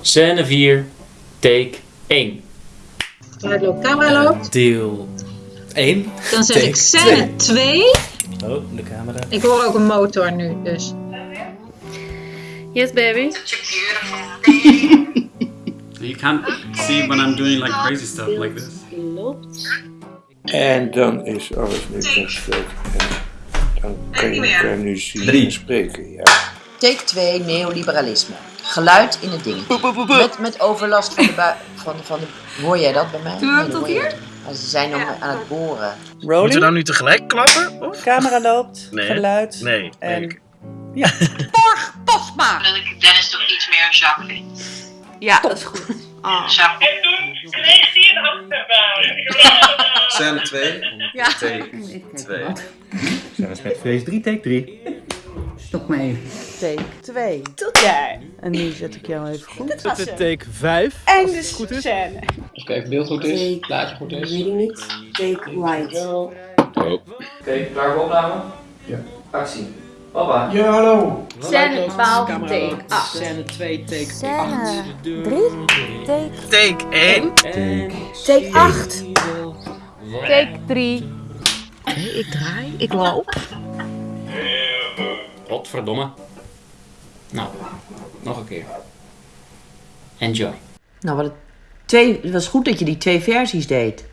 Scène 4, take 1. Hallo, camera loopt. Deel 1. Dan zeg Take ik scène 2. Oh, de camera. Ik hoor ook een motor nu, dus. Yes, baby. You can't see when I'm doing like crazy stuff like this. En dan is alles nu. En dan kan je elkaar nu zien Drie. spreken. Ja. Take 2, neoliberalisme. Geluid in het ding. Met, met overlast van de, bui- van, van de... Hoor jij dat bij mij? Doen we hem dat tot hier? Maar ze zijn nog aan het boren. Moeten we Rolling, nou nu tegelijk klappen? Of? camera loopt, Nee. geluid. Nee. En nee. Pasma. dat ik Dennis toch iets meer een Jacques vind. Ja, dat is goed. Ah. Jacques. Scène 2. Ja. Take 2. met feest 3, take 3. Stop me even. Take 2. Tot daar. En nu zet ik jou even goed. Dit is take 5. En de scène. Even kijken of beeld goed is. Plaatje goed is. Weet ik niet. Take right. Oké, klaar voor opname? Ja. Actie. Papa. Ja, hallo. Scène 12, take 8. Scène 2, take Scène 3, take, Take 1. take 8. Take 3. Ik draai, ik loop. Godverdomme. Nou, nog een keer. Enjoy. Nou, wat het, twee, het was goed dat je die twee versies deed.